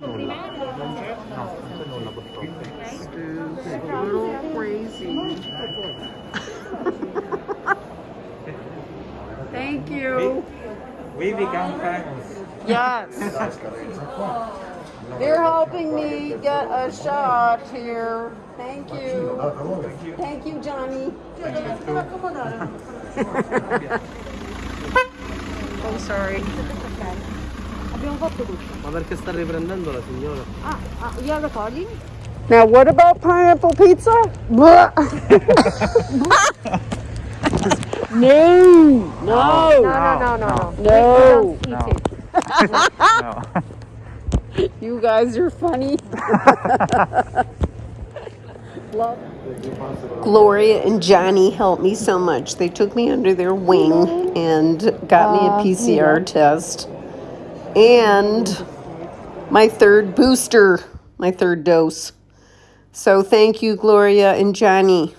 Stupid, little crazy. Thank you. We become famous. Yes. They're helping me get a shot here. Thank you. Thank you, Johnny. oh, sorry. Ma perché sta riprendendo la signora? Now, what about pineapple pizza? Blah. no, no, No, no, no, no. No. No. You guys are funny. Gloria and Johnny helped me so much. They took me under their wing and got me a PCR test and my third booster, my third dose. So thank you, Gloria and Johnny.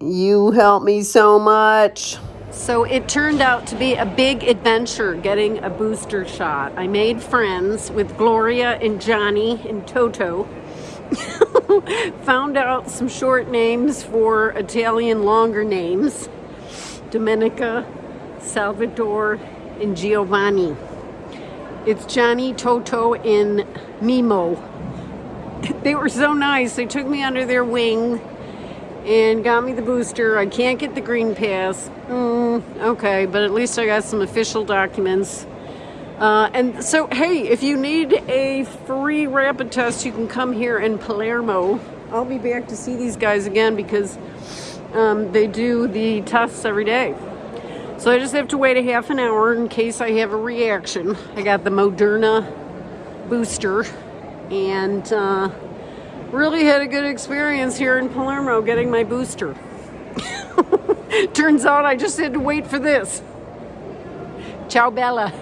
You helped me so much. So it turned out to be a big adventure getting a booster shot. I made friends with Gloria and Johnny and Toto. Found out some short names for Italian longer names Domenica, Salvatore, and Giovanni. It's Johnny, Toto, and Mimo. They were so nice. They took me under their wing and got me the booster. I can't get the green pass. Mm, okay, but at least I got some official documents. Uh, and so, hey, if you need a free rapid test, you can come here in Palermo. I'll be back to see these guys again because um, they do the tests every day. So I just have to wait a half an hour in case I have a reaction. I got the Moderna booster and uh, really had a good experience here in Palermo getting my booster. Turns out I just had to wait for this. Ciao, Bella.